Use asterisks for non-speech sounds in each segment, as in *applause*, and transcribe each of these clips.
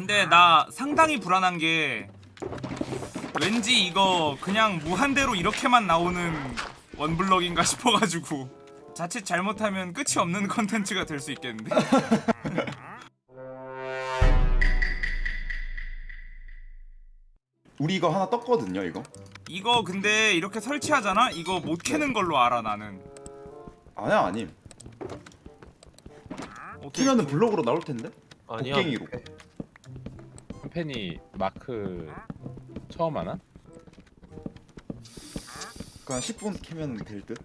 근데 나 상당히 불안한 게 왠지 이거 그냥 무한대로 이렇게만 나오는 원블럭인가 *laughs* 싶어가지고 자칫 잘못하면 끝이 없는 컨텐츠가 될 수 있겠는데? *laughs* 우리 이거 하나 떴거든요 이거? 이거 근데 이렇게 설치하잖아? 이거 못 캐는 걸로 알아 나는. 아니야 아님. 어떻게 키면은 블록으로 나올 텐데? 아니야. 곡괭이로 팬이 마크 처음 하나? 그냥 10분 캐면 될 듯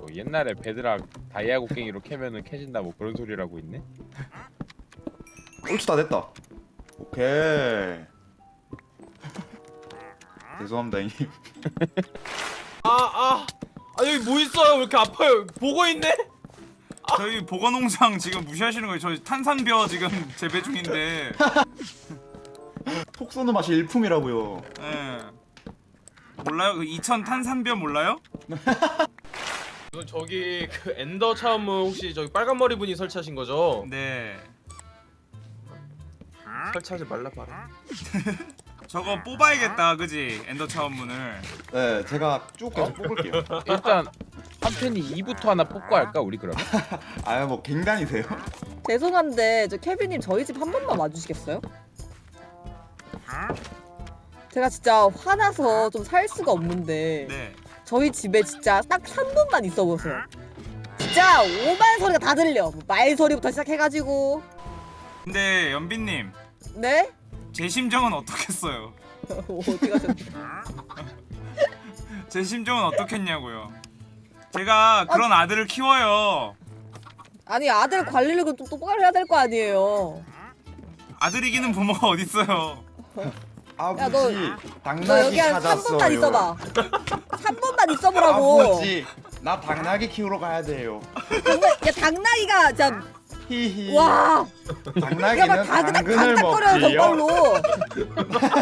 뭐 옛날에 베드락 다이아 곡괭이로 캐면은 캐진다 뭐 그런 소리라고 있네. 옳지 다 됐다 오케이 *laughs* 죄송합니다 형님 아, 아. 아, 여기 뭐 있어요? 왜 이렇게 아파요? 보고 있네? 저희 보건농장 지금 무시하시는 거예요 저 탄산벼 지금 재배 중인데 *laughs* 톡 쏘는 맛이 일품이라고요 예. 몰라요? 그 2000 탄산벼 몰라요? 이건 *laughs* 저기 그 엔더 차음은 혹시 저기 빨간 머리 분이 설치하신 거죠? 네 설치하지 말라 봐라. *laughs* 저거 뽑아야겠다 그지? 엔더 차원문을 네 제가 쭉 계속 뽑을게요 일단 한 팬이 2부터 하나 뽑고 할까 우리 그러면? *laughs* 아유 뭐 갱단이세요? *laughs* 죄송한데 저 케빈님 저희 집 한 번만 와주시겠어요? 제가 진짜 화나서 좀 살 수가 없는데 네 저희 집에 진짜 딱 3분만 있어 보세요. 진짜 오만 소리가 다 들려. 뭐 말소리부터 시작해가지고 근데 연빈님 네? 제 심정은 어떻겠어요? *laughs* 어디 가셨? 제 심정은 어떻겠냐고요 제가 그런 아들을 키워요 아니 아들 관리를 좀 똑바로 해야 될 거 아니에요. 아들 이기는 부모가 어딨어요 아버지 야, 너- 당나귀 너 여기 한 찾았어요 3분만 있어봐. 3분만 있어보라고. 아버지 나 당나귀 키우러 가야 돼요 당나, 야 당나귀가 진짜 히히 와. 당나귀는 다그닥 당근을 먹지요 정말로.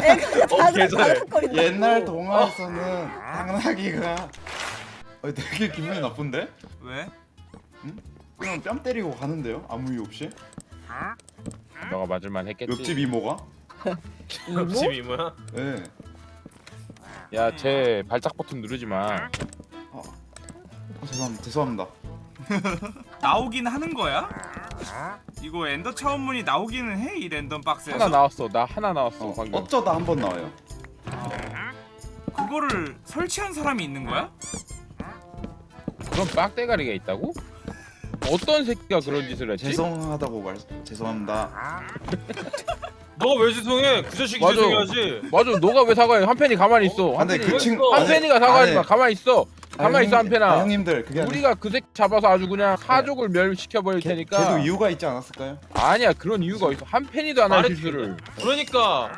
애가 다그닥 계절에 다그닥거린다. 옛날 동화에서는 당나귀가 어, 되게 기분이 나쁜데? 왜? 그냥 뺨 때리고 가는데요? 아무 이유 없이? 너가 맞을만 했겠지. 옆집 이모가? *laughs* 이모? 옆집 이모야? 예. 야제 발작 버튼 누르지 마. 아, 아, 죄송합니다. 죄송합니다. *laughs* 나오긴 하는 거야? 이거 엔더 차원문이 나오기는 해 이 랜덤 박스에서 하나 나왔어. 나 하나 나왔어 어, 방금. 어쩌다 한 번 나와요. 그거를 설치한 사람이 있는 거야? 그런 빡대가리가 있다고? 어떤 새끼가 그런 짓을 했지? 죄송하다고 말 죄송합니다. *laughs* 너가 왜 죄송해? 그 자식이 맞아. 죄송해야지. 맞아. 너가 왜 사과해? 한 팬이 가만히 있어. 아, 한 근데 팬이 그 친구 한 아니, 팬이가 사과하지 아니, 마. 가만히 있어. 가만히 있어 아, 한 팬아. 아, 형님들 그게 아니, 우리가 그 새끼 잡아서 아주 그냥 사족을 멸시켜 버릴 걔, 테니까. 걔도 이유가 있지 않았을까요? 아니야 그런 이유가 있어. 한 팬이도 안 할 말이 실수를. 그러니까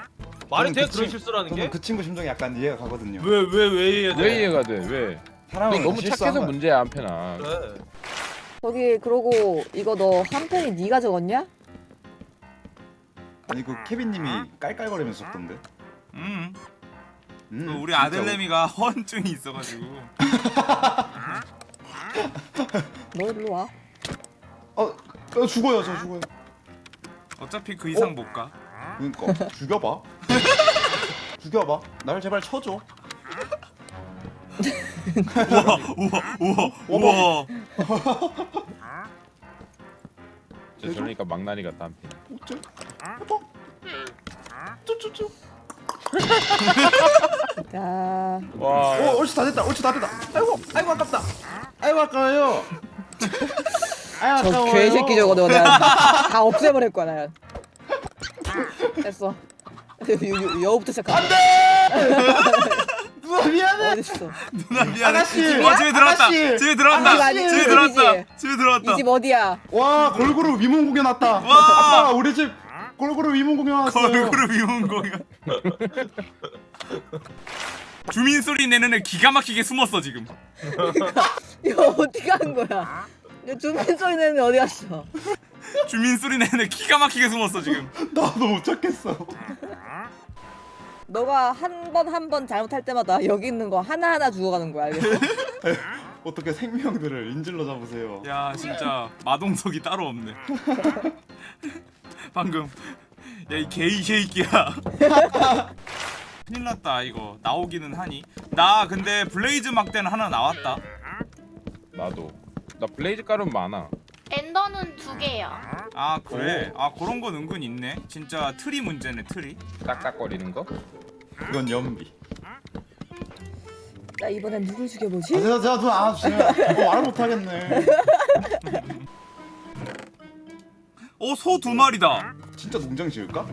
말이 저는 돼 그 그런 친- 실수라는 저는 게? 그 친구 심정이 약간 이해가 가거든요. 왜 왜 왜 이해 돼? 왜 이해가 돼? 왜? 사람은 너 너무 착해서 거야. 문제야 한 팬아. 그래. 저기 그러고 이거 너한 팬이 네가 적었냐? 아니 그 케빈님이 깔깔거리면서 썼던데. 음, 음, 그 우리 아들내미가 허언증이 있어가지고 *laughs* 너 일로 와. 어, 어 죽어요 저 죽어요. 어차피 그 이상 못 가. 그러니까 죽여봐. *laughs* 죽여봐. 날 제발 쳐줘. 우와, 우와, 우와, 우와. 저 저러니까 망나니 같다 한 팬. 어째? 해봐. 쭈쭈쭈. 야. 와. 어, 옳지 다 됐다. 옳지 다 됐다. 아이고, 아이고 아깝다. 아이고 아까워요. *laughs* 아이고 저 아까워요. 개새끼 저거 너 내가 다 없애버릴 거야 나. 됐어. *laughs* 여- 여우부터 시작하. *laughs* 누나 미안해. 어딨어? 누나 미안해. 아가씨! 어, 집에 들어왔다. 아가씨! 집에 들어왔다. 아가씨! 집에 들어왔다. 집에 들어왔다. 이 집 어디야? 와 골고루 위문 공연 왔다. 와! 아빠 우리 집 골고루 위문 공연 왔어요. 걸그룹 이온 거야. 주민 소리 내는 애 기가 막히게 숨었어 지금. *laughs* 이거 어디 가는 거야? 주민 소리 내는 애 어디 갔어? 주민 소리 내는 애 기가 막히게 숨었어 지금. *laughs* 나도 못 찾겠어. 너가 한 번 한 번 잘못할 때마다 여기 있는 거 하나 하나 죽어가는 거야 알겠어? *laughs* 어떻게 생명들을 인질로 잡으세요. 야 진짜 마동석이 따로 없네. *laughs* 방금 야이 게이 새끼야 *laughs* 큰일 났다 이거 나오기는 하니 나 근데 블레이즈 막대는 하나 나왔다 나도 나 블레이즈 가루는 많아 엔더 는두 개요. 아 그래 아 그런 건 은근 있네 진짜 트리 문제네 트리 딱딱거리는 거 이건 연비. 나 이번엔 누굴 죽여보지? 아, 제가 제가 제가 이거 말 못하겠네. *laughs* 어소 두 마리다 진짜 농장 지을까?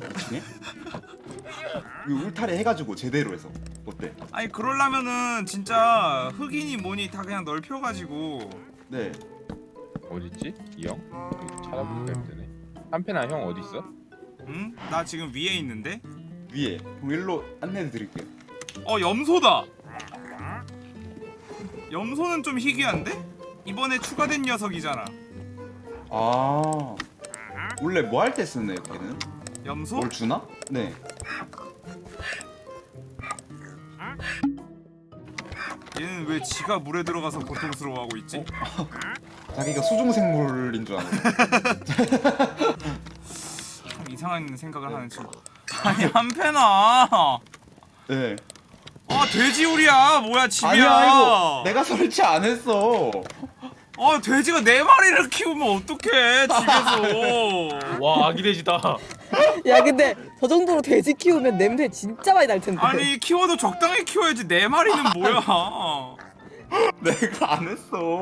이거 울타리 해가지고 제대로 해서 어때? 아니 그러려면은 진짜 흑인이 뭐니 다 그냥 넓혀가지고 네. 어딨지? 이 형? 찾아보니까 힘드네 한편아 형 어딨어? 응? 나 지금 위에 있는데 위에 일로 안내해 드릴게요. 어 염소다 염소는 좀 희귀한데? 이번에 추가된 녀석이잖아 아 원래 뭐 할 때 쓰는 애기는? 염소? 뭘 주나? 네. 얘는 왜 지가 물에 들어가서 고통스러워하고 있지? 자기가 수중 생물인 줄 아는. *laughs* 참 이상한 생각을 하는 친구 아니 한패나 네. 아 돼지우리야 뭐야 집이야 아니야 이거 내가 설치 안 했어. 아 돼지가 네 마리를 키우면 어떡해 집에서 *laughs* 와 아기 돼지다. *laughs* 야 근데 저 정도로 돼지 키우면 냄새 진짜 많이 날 텐데. 아니 키워도 적당히 키워야지 네 마리는 뭐야 내가 안 했어.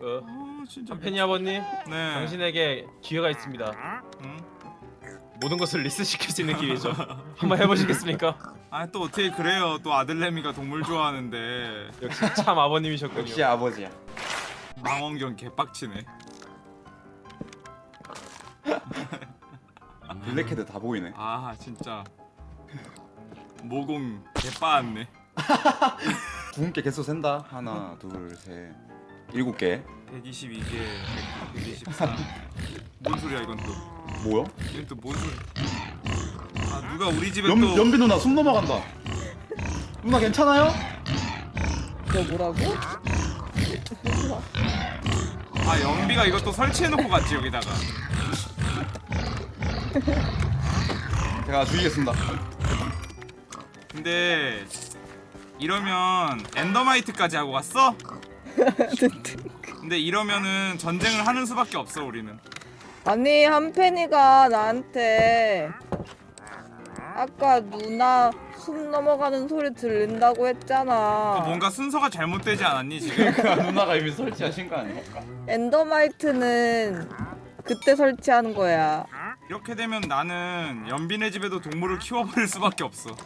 어, 아 진짜 팬이 아버님, 네 당신에게 기회가 있습니다. 응? 모든 것을 리셋시킬 수 있는 *laughs* 기회죠. 한번 해보시겠습니까? 아 또 어떻게 그래요 또 아들내미가 동물 좋아하는데 역시 참 아버님이셨군요. 역시 아버지야. 망원경 개빡치네 블랙헤드 다 보이네. 아 진짜 모공 개빠았네 구분 개 개수 센다. 하나, 둘, 셋, 일곱 개. 122개 123. *laughs* 뭔 소리야 이건 또 뭐야? 이건 또뭔 소리 아 누가 우리 집에 연, 또 연비 누나 숨 넘어간다. 누나 괜찮아요? 너 뭐라고? 아 연비가 이것도 설치해놓고 갔지 여기다가 제가 주의겠습니다. 근데 이러면 엔더마이트까지 하고 갔어? 근데 이러면은 전쟁을 하는 수밖에 없어 우리는 아니 한펜이가 나한테 아까 누나 숨 넘어가는 소리 들린다고 했잖아. 뭔가 순서가 잘못되지 않았니 지금? *laughs* 누나가 이미 설치하신 거 아니야? 엔더마이트는 그때 설치하는 거야. 이렇게 되면 나는 연빈의 집에도 동물을 키워버릴 수밖에 없어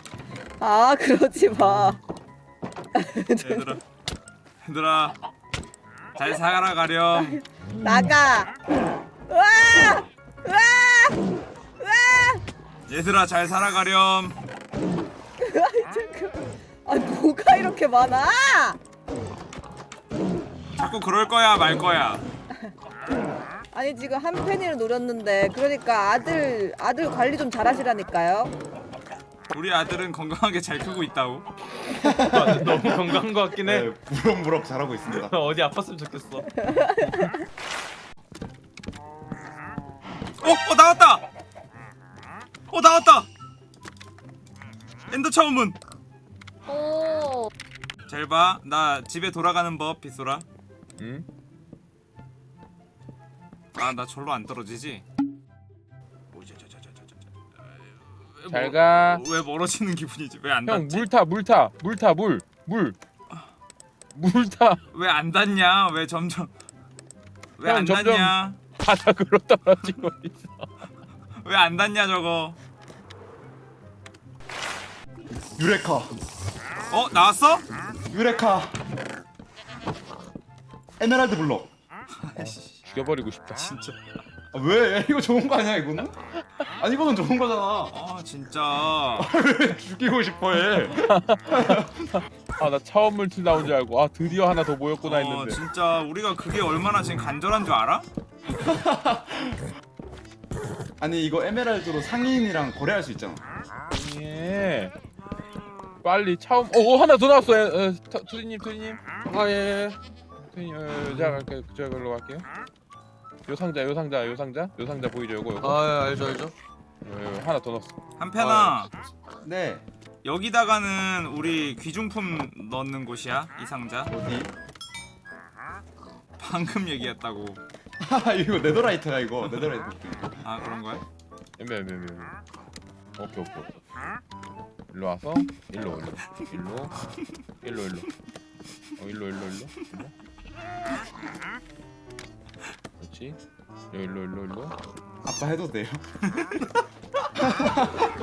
아 그러지 마. *laughs* 얘들아 얘들아 잘 살아 가렴 나가. 와! 와! 얘들아 잘 살아가렴 아 뭐가 이렇게 많아? 자꾸 그럴 거야 말 거야 아니 지금 한 팬이를 노렸는데 그러니까 아들 아들 관리 좀 잘하시라니까요. 우리 아들은 건강하게 잘 크고 있다고 아, *laughs* 너무 건강한 것 같긴 해. 네, 무럭무럭 잘하고 있습니다. *laughs* 어디 아팠으면 좋겠어. 어? 어 나왔다! 어 나왔다! 엔더 차우문 오. 잘 봐 나 집에 돌아가는 법 빗소라 응? 아 나 절로 안 떨어지지? 잘가 왜 멀어지는 기분이지? 왜안형 닿지? 물타 물타 물타 물 물 물타 왜 안 닿냐? 왜 점점 왜 형, 안 닿냐? 바닥으로 *laughs* 떨어지고 있어 왜 안 닿냐 저거 유레카, 어? 나왔어? 유레카. 에메랄드 블록. 죽여버리고 싶다 진짜 아, 왜? 이거 좋은 거 아니야 이거는? 아니 이거는 좋은 거잖아. 아 진짜 왜 죽이고 싶어해? 아나 처음 물til 나온 줄 알고 아 드디어 하나 더 모였구나 어 했는데 진짜 우리가 그게 얼마나 지금 간절한 줄 알아? *laughs* 아니 이거 에메랄드로 상인이랑 거래할 수 있잖아. 예 빨리 처음 어, 어 하나 더 나왔어 에, 에, 터- 투디님 투디님 아 예. 투디님 어, 제가 갈게요 저걸로 갈게요 요 상자 요 상자 요 상자 요 상자 보이죠 요거 요거 아 예, 알죠 알죠. 어, 하나 더 넣었어. 한편아 네 여기다가는 우리 귀중품 넣는 곳이야 이 상자 어디? 방금 얘기했다고 *laughs* 이거 네더라이트야 이거 네더라이트 아 그런 거야? 엠베 엠베 엠베. 오케이 오케이 오케이. 일로 와서 일로 일로 일로 일로 일로. 어 일로 일로 일로. 일로. 그렇지. 일로 일로 일로. 아빠 해도 돼요?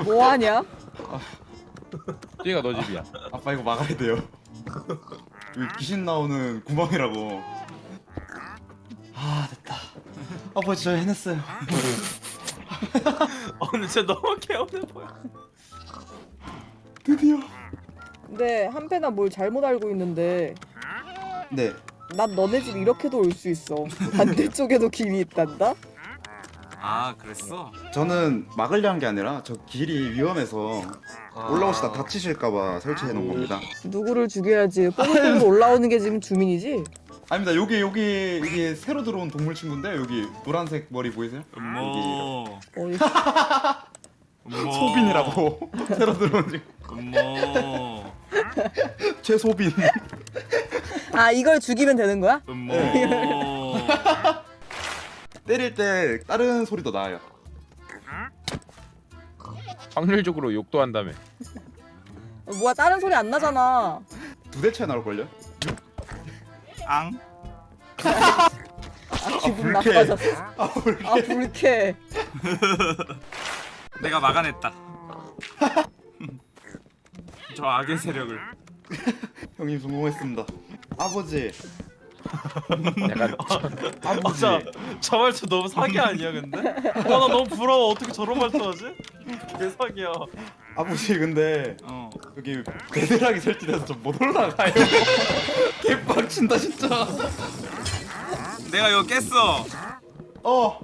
뭐 하냐? 뒤가 너 집이야. 아빠 이거 막아야 돼요 여기 귀신 나오는 구멍이라고 아 됐다 아빠 진짜 해냈어요 *laughs* 어 근데 진짜 너무 개운해 보여 드디어 근데 한패나 뭘 잘못 알고 있는데 네 난 너네 집 이렇게도 올 수 있어. 반대쪽에도 길이 있단다? 아 그랬어? 저는 막으려 한게 아니라 저 길이 위험해서 아. 올라오시다 다치실까봐 설치해 놓은 겁니다. 누구를 죽여야지. 뽀글뽀글 올라오는 게 지금 주민이지? 아닙니다. 여기 여기 이게 새로 들어온 동물 친구인데 여기 노란색 머리 보이세요? 음모. 소빈이라고. *laughs* 새로 들어온 친구 음모. 최소빈. 아 이걸 죽이면 되는 거야? 음모 *laughs* 때릴 때 다른 소리도 나요 확률적으로 욕도 한다며. 뭐야 다른 소리 안 나잖아. 두 대 차이 나올걸요? 앙 아 기분 불쾌해. 나빠졌어. 아 불쾌 아 불쾌해. *laughs* 내가 막아냈다 *laughs* 저 악의 세력을 형님 성공했습니다 아버지 약간 아버지 자, 저 말투 너무 사기 아니야 근데? 와나 너무 부러워. 어떻게 저런 말투 하지? 개 사기야. 아버지 근데 어. 여기 베드락이 설치돼서 좀 못 올라가요. *laughs* 개빡친다 진짜. 내가 이거 깼어. 어.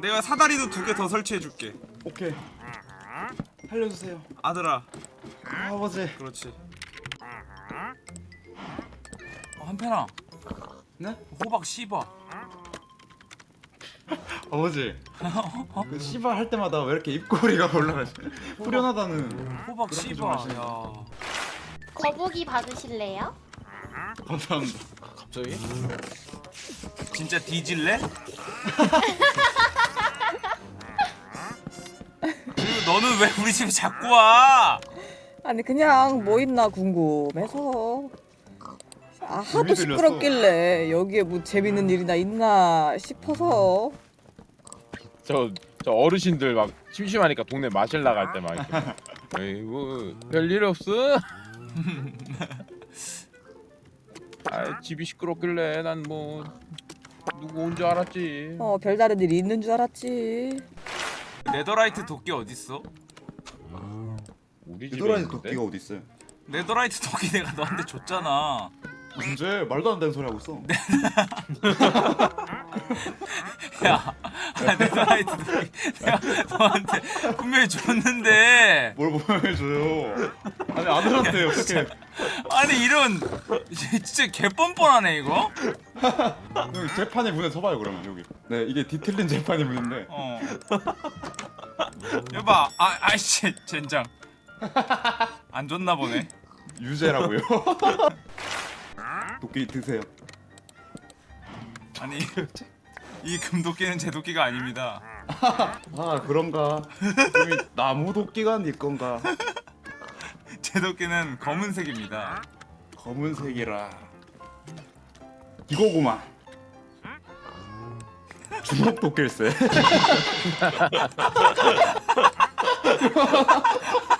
내가 사다리도 두 개 더 설치해줄게. 오케이. 살려주세요. 아들아. 아버지. 그렇지. 어, 한편아 네? 호박 씹어 *laughs* 아버지 *laughs* 그 씨발 할 때마다 왜 이렇게 입꼬리가 올라가지 후련하다는 호박 하시네. 야 거북이 받으실래요? 감사합니다 갑자기? 진짜 뒤질래? *laughs* 그리고 너는 왜 우리 집에 자꾸 와? 아니 그냥 뭐 있나 궁금해서. 아 하도. 시끄럽길래 여기에 뭐 재밌는 일이나 있나 싶어서. 저, 저 어르신들 막 심심하니까 동네 마실 나갈 때 막 이렇게 *laughs* 에이구 별일 없어? *laughs* 아 집이 시끄럽길래 난 뭐 누구 온 줄 알았지 어 별다른 일이 있는 줄 알았지. 네더라이트 도끼 어딨어? 우리 집에 유도라지 있는데? 도끼가 어디 있어요? 네더라이트 도끼 내가 너한테 줬잖아 문제 말도 안 되는 소리 하고 있어. *laughs* 야 도끼 내가 너한테 분명히 줬는데. 뭘 보여줘요? 아니 아들한테 어떻게. 아니 이런 진짜 개뻔뻔하네 이거? 여기 재판의 문에 서봐요 그러면 여기. 네 이게 뒤틀린 재판의 문인데. 어. 여봐 아 아이씨 젠장. 안 줬나 보네. 유죄라고요 *laughs* 도끼 드세요. 아니 이 금도끼는 제 도끼가 아닙니다. *laughs* 아 그런가? 나무 도끼가 네 건가? 제 도끼는 검은색입니다. 검은색이라. 이거구만. 주먹 도끼일세 *laughs*